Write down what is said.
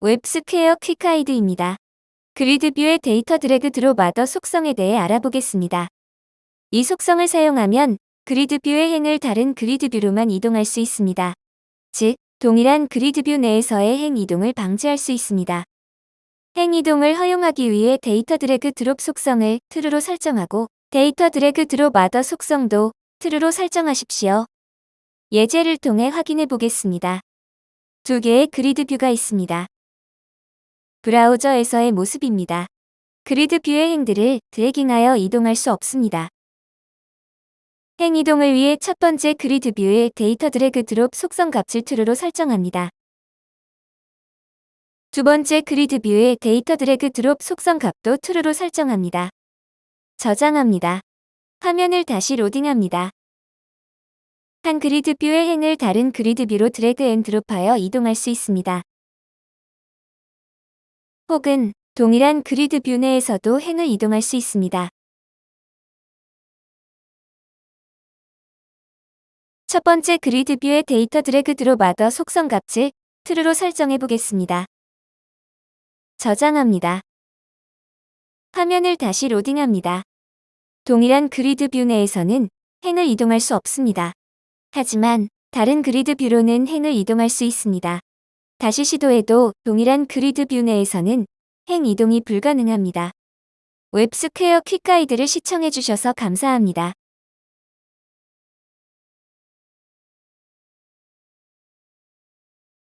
웹스퀘어 quick guide입니다. GridView의 data drag drop other 속성에 대해 알아보겠습니다. 이 속성을 사용하면 GridView의 행을 다른 GridView로만 이동할 수 있습니다. 즉, 동일한 GridView 내에서의 행 이동을 방지할 수 있습니다. 행 이동을 허용하기 위해 data drag drop 속성을 true로 설정하고 data drag drop other 속성도 true로 설정하십시오. 예제를 통해 확인해 보겠습니다. 두 개의 GridView가 있습니다. 브라우저에서의 모습입니다. GridView의 행들을 dragging하여 이동할 수 없습니다. 행 이동을 위해 첫 번째 GridView의 data drag drop 속성 값을 true로 설정합니다. 두 번째 GridView의 data drag drop 속성 값도 true로 설정합니다. 저장합니다. 화면을 다시 로딩합니다. 한 grid view의 행을 다른 grid view로 drag and drop하여 이동할 수 있습니다. 혹은 동일한 grid view 내에서도 행을 이동할 수 있습니다. 첫 번째 grid view의 data drag drop other 속성 값을 true로 설정해 보겠습니다. 저장합니다. 화면을 다시 로딩합니다. 동일한 grid view 내에서는 행을 이동할 수 없습니다. 하지만 다른 grid view로는 행을 이동할 수 있습니다. 다시 시도해도 동일한 grid view 내에서는 행 이동이 불가능합니다. 웹스퀘어 quick guide를 시청해주셔서 감사합니다.